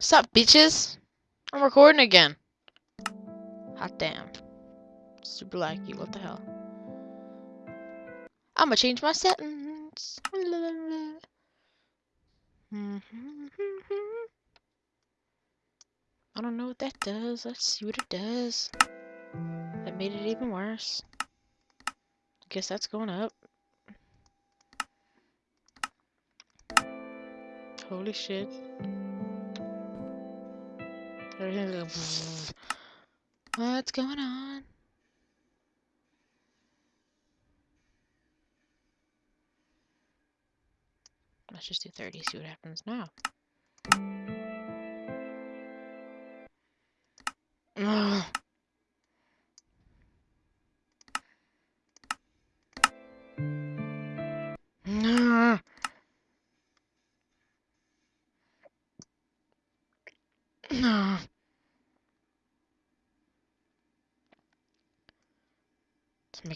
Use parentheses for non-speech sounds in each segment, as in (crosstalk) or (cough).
Stop, bitches! I'm recording again. Hot damn. Super laggy, what the hell? I'ma change my settings. (laughs) I don't know what that does. Let's see what it does. That made it even worse. I guess that's going up. Holy shit. What's going on? Let's just do 30, see what happens now.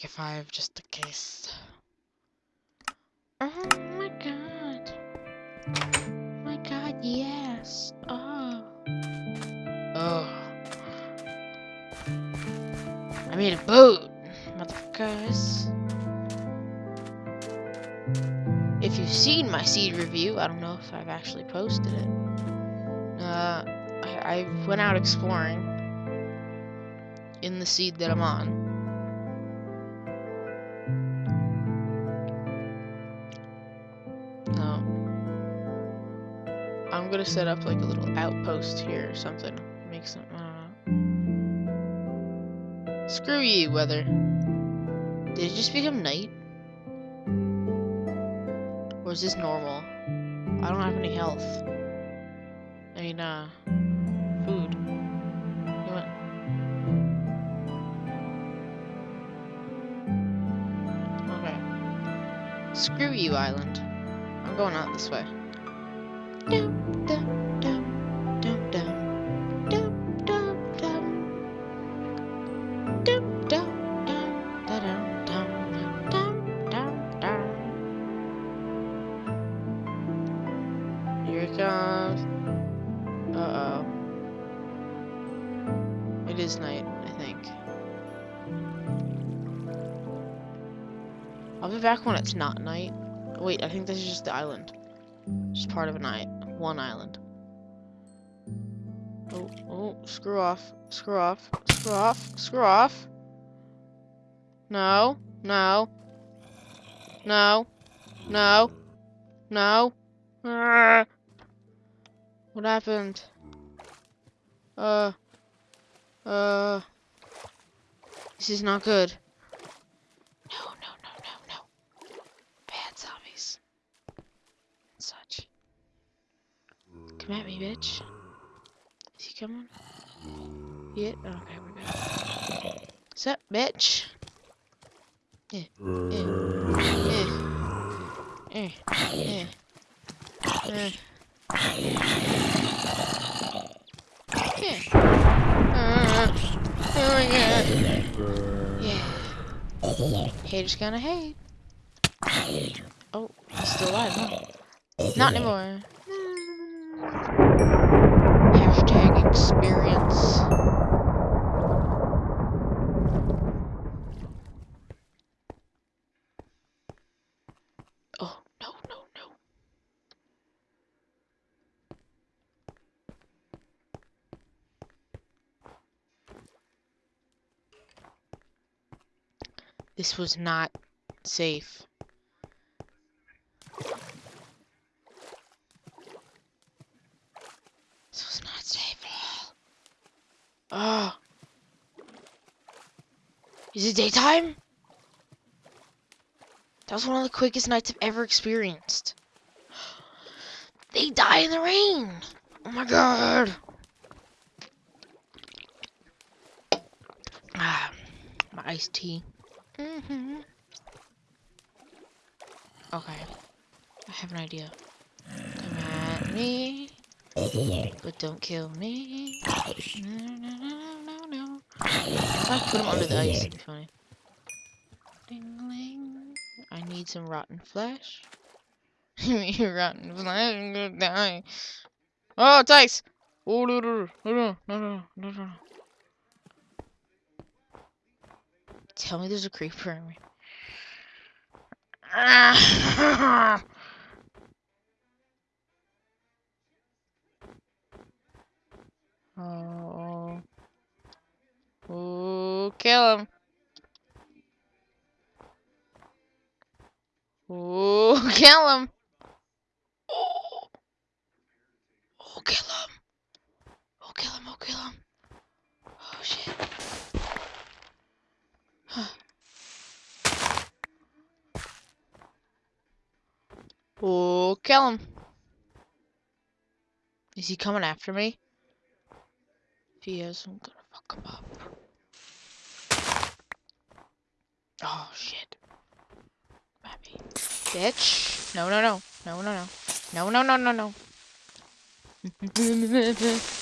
Make it five just in case. Oh my god. My god, yes. Oh. Oh. I made a boat, motherfuckers. If you've seen my seed review, I don't know if I've actually posted it. Uh, I, I went out exploring in the seed that I'm on. I'm gonna set up like a little outpost here or something. Make some, know. Screw you, weather. Did it just become night? Or is this normal? I don't have any health. I mean, uh, food. You. Okay. Screw you, island. I'm going out this way. Here it comes. Uh-oh. It is night, I think. I'll be back when it's not night. Wait, I think this is just the island. Just part of a night. One island. Oh, oh, screw off. Screw off. Screw off. Screw off. No. No. No. No. No. Ah. What happened? Uh. Uh. This is not good. No, no, no, no, no. Bad zombies. And such. Come at me, bitch. Is he coming? Yeah. Oh, okay, we're good. What's up, bitch? Eh, eh, eh, yeah. Yeah. Yeah. Yeah. Yeah. Yeah. Uh, oh my god. Yeah. Haters gonna hate. Oh, he's still alive, huh? Not anymore. Experience. Oh, no, no, no. This was not safe. This was not safe at all. Oh. Is it daytime? That was one of the quickest nights I've ever experienced. (gasps) They die in the rain. Oh my god. (sighs) Ah, my iced tea. hmm Okay. I have an idea. Come at me. (laughs) But don't kill me. No, no, no, no, no. If I put him under the ice, it'd be funny. Ding-ling. I need some rotten flesh. (laughs) rotten flesh, I'm gonna die. Oh, it's ice! Oh no no no no no no no no. Tell me there's a creeper in me. (laughs) Oh. Oh, kill him. Oh, (laughs) kill him. Oh. Oh, kill him. Oh, kill him. Oh, kill him. Oh, shit. (sighs) oh, kill him. Is he coming after me? If he is, I'm gonna fuck him up. Oh, shit. Happy. Bitch. No, no, no. No, no, no. No, no, no, no, no. yes.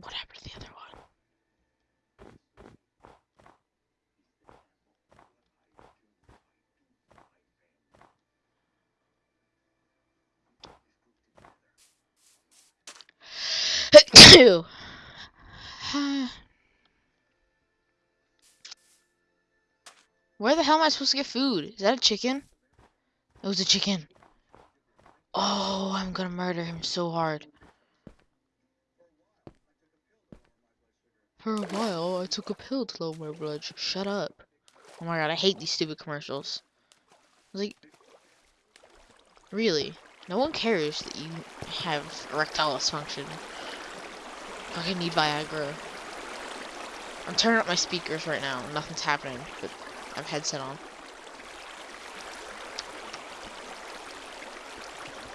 What happened to the other one? (coughs) Where the hell am I supposed to get food? Is that a chicken? It was a chicken. Oh, I'm gonna murder him so hard. For a while, I took a pill to lower my blood. Shut up. Oh my god, I hate these stupid commercials. Like, really? No one cares that you have erectile dysfunction. Fucking need Viagra. I'm turning up my speakers right now. Nothing's happening, but I have headset on.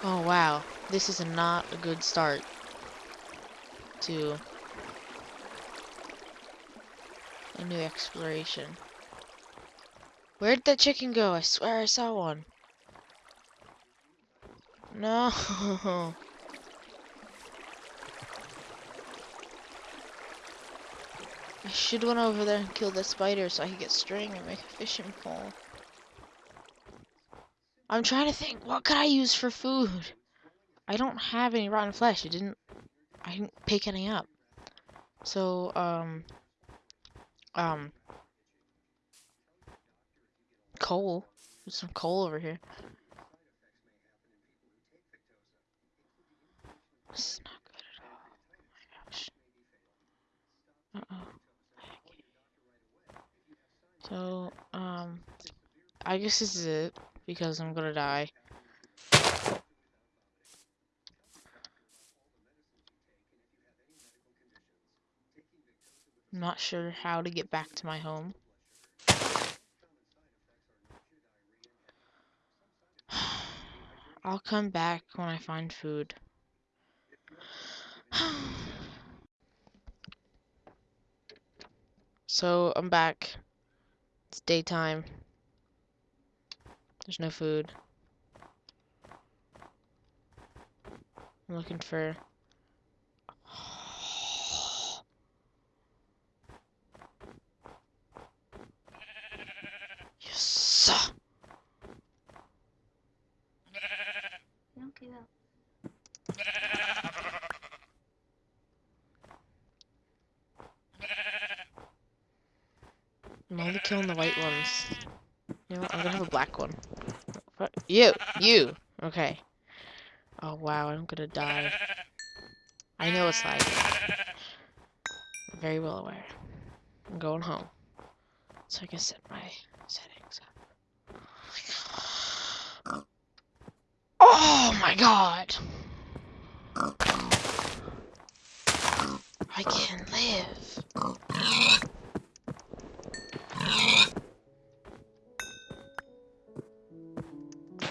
Oh wow, this is not a good start to a new exploration. Where'd that chicken go? I swear I saw one. No. (laughs) I should went over there and kill the spider so I could get string and make a fishing pole. I'm trying to think, what could I use for food? I don't have any rotten flesh. It didn't, I didn't pick any up. So, um, um, coal. There's some coal over here. This is not good at all. Oh my gosh. Uh oh. So, um, I guess this is it because I'm gonna die. I'm not sure how to get back to my home. (sighs) I'll come back when I find food. (sighs) so, I'm back. It's daytime. There's no food. I'm looking for... (gasps) Yes! I'm only killing the white ones. You know what? I'm gonna have a black one. What? You! You! Okay. Oh wow, I'm gonna die. I know it's like I'm very well aware. I'm going home. So I can set my settings up. Oh my god! I can live.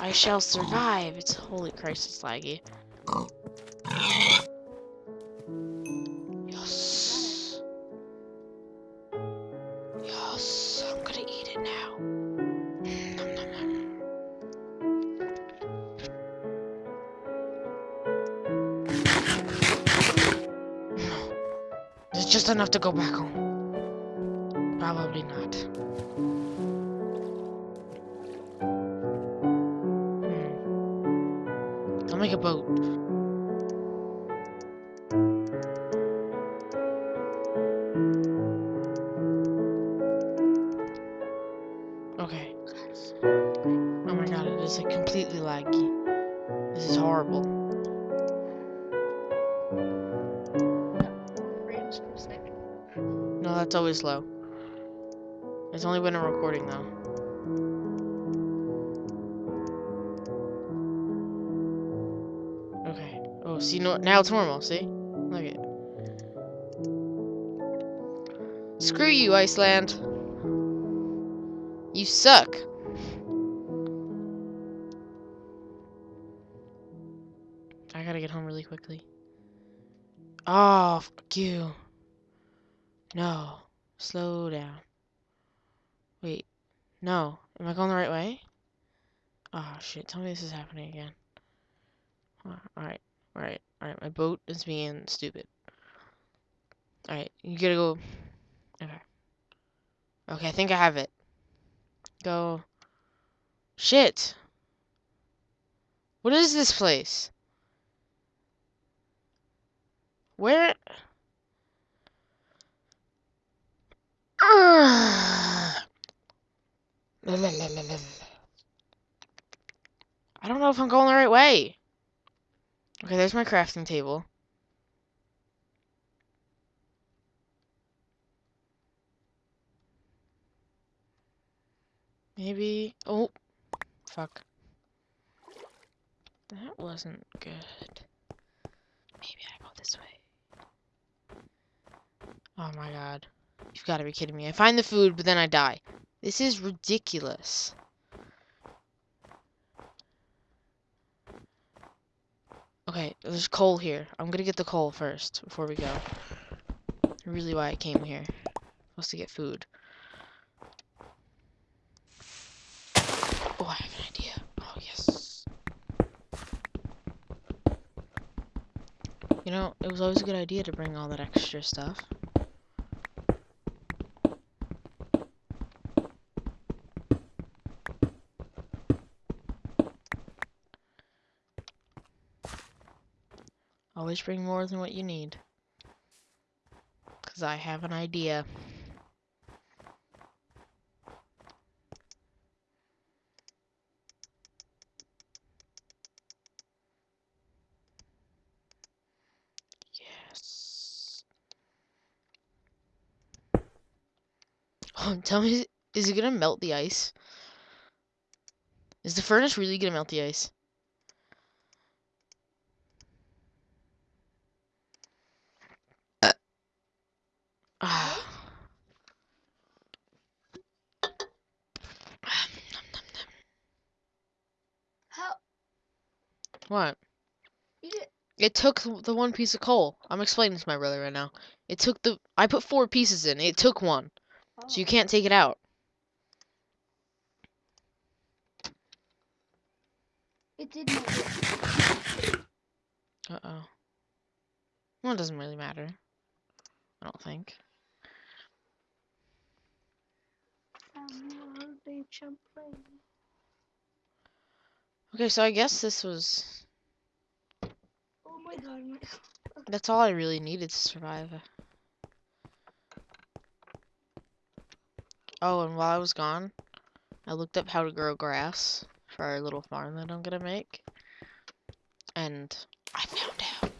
I shall survive. It's holy Christ, it's laggy. Yes. Yes, I'm gonna eat it now. Nom, nom, nom. No. It's just enough to go back home. Probably not. I'll make a boat. Okay. Oh my god, it is like completely laggy. This is horrible. No, that's always low. It's only when I'm recording though. See, no, now it's normal. See? Look at it. Screw you, Iceland. You suck. I gotta get home really quickly. Oh, fuck you. No. Slow down. Wait. No. Am I going the right way? Oh, shit. Tell me this is happening again. Alright. Alright. Alright. My boat is being stupid. Alright. You gotta go. Okay. Okay, I think I have it. Go. Shit. What is this place? Where? (sighs) I don't know if I'm going the right way. Okay, there's my crafting table. Maybe. Oh, fuck. That wasn't good. Maybe I go this way. Oh my god. You've got to be kidding me. I find the food, but then I die. This is ridiculous. Okay, there's coal here. I'm gonna get the coal first before we go. Really why I came here. Supposed to get food. Oh, I have an idea. Oh, yes. You know, it was always a good idea to bring all that extra stuff. Always bring more than what you need. Because I have an idea. Yes. (laughs) Oh, tell me, is it gonna melt the ice? Is the furnace really gonna melt the ice? Ah. How? What? It took the one piece of coal. I'm explaining to my brother right now. It took the. I put four pieces in. It took one. So you oh. can't take it out. It did not. work. Uh oh. Well, it doesn't really matter. I don't think. I'm a big champlain. Okay, so I guess this was. That's all I really needed to survive. Oh, and while I was gone, I looked up how to grow grass for our little farm that I'm gonna make. And I found out.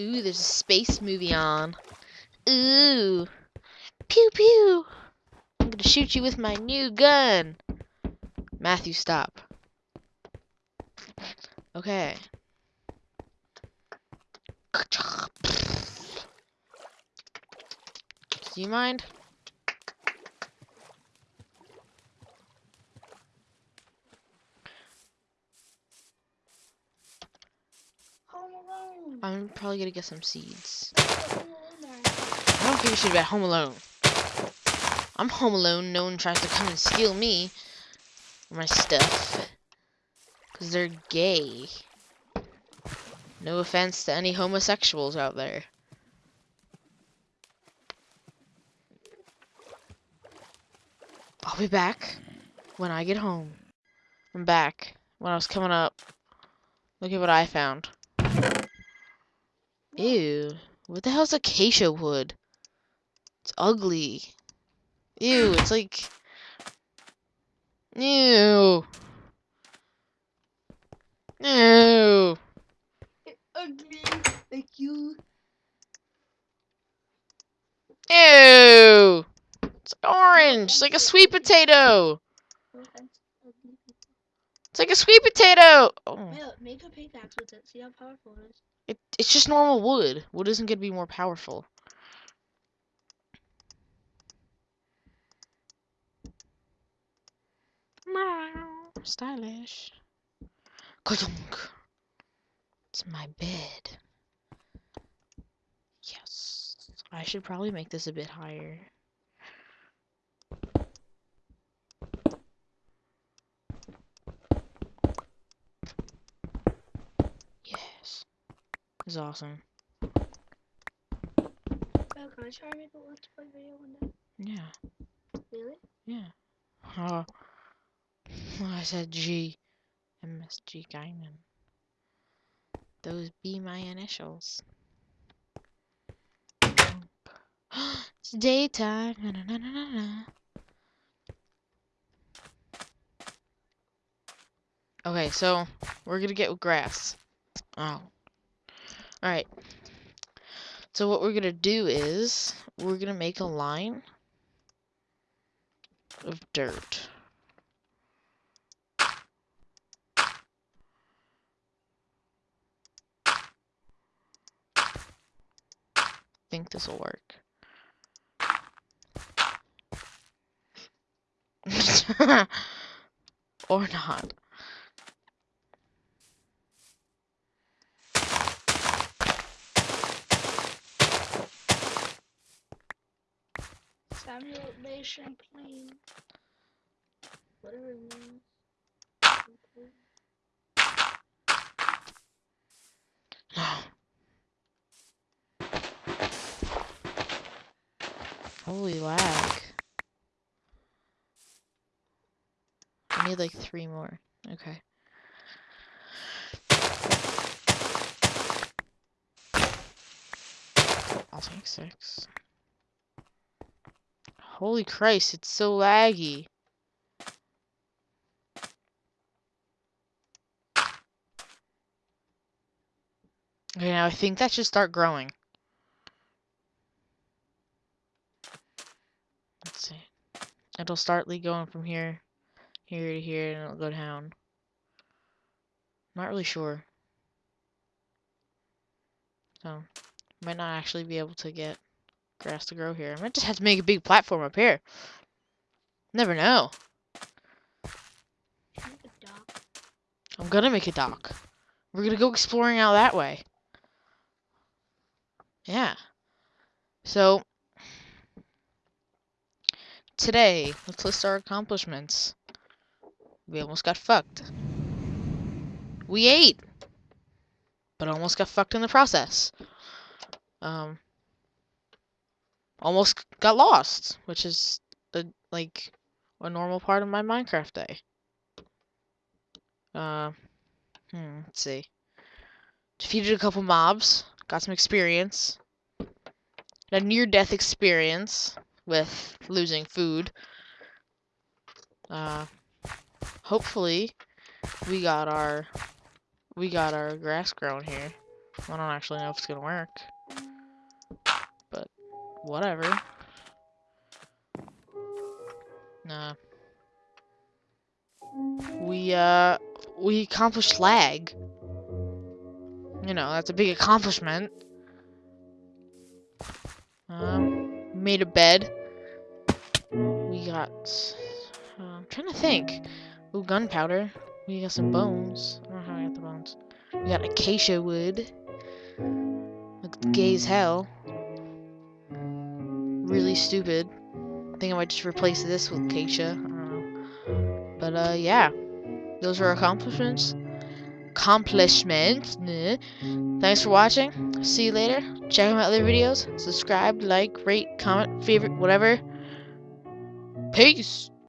Ooh, there's a space movie on. Ooh. Pew pew. I'm gonna shoot you with my new gun. Matthew, stop. Okay. Do you mind? Home alone. I'm probably gonna get some seeds. Home alone there. I don't think give a shit about Home Alone. I'm home alone. No one tries to come and steal me or my stuff. Because they're gay. No offense to any homosexuals out there. I'll be back when I get home. I'm back. When I was coming up, look at what I found. Ew. What the hell's acacia wood? It's ugly. Ew, it's like... Ew. Ew. Ugly. Like you. Ew. It's orange. It's like a sweet potato. No offense, ugly people. It's like a sweet potato. Oh. Make a pickaxe with it. See how powerful it is. It, it's just normal wood. Wood isn't going to be more powerful. Stylish. Ka-dunk. It's my bed. Yes. I should probably make this a bit higher. Yes. This is awesome. Well, can I try make a let's play video one day? Yeah. Really? Yeah. Oh. I said G. MSG Guinan. Those be my initials. (gasps) it's daytime. Na, na, na. Okay, so we're gonna get grass. Oh. Alright. So what we're gonna do is we're gonna make a line of dirt. Think this will work. (laughs) or not. Samuel Bay Champlain. Whatever it means. Holy lag. I need like three more. Okay. I'll take six. Holy Christ, it's so laggy. Okay, now I think that should start growing. Let's see. It'll start going from here, here to here, and it'll go down. Not really sure. So, might not actually be able to get grass to grow here. I might just have to make a big platform up here. Never know. I'm gonna make a dock. We're gonna go exploring out that way. Yeah. So, today, let's list our accomplishments. We almost got fucked. We ate, but almost got fucked in the process. Um, almost got lost, which is a, like a normal part of my Minecraft day. Uh, hmm, let's see. Defeated a couple mobs, got some experience. A near-death experience with losing food. Uh, hopefully, we got our we got our grass grown here. I don't actually know if it's gonna work, but whatever. Nah. We uh we accomplished lag. You know, that's a big accomplishment. Um, made a bed. We got. Uh, I'm trying to think. Ooh, gunpowder. We got some bones. I don't know how I got the bones. We got acacia wood. Looks gay as hell. Really stupid. I think I might just replace this with acacia. I don't know. But uh, yeah. Those are accomplishments. Accomplishments. Thanks for watching. See you later. Check out my other videos. Subscribe, like, rate, comment, favorite, whatever. Peace.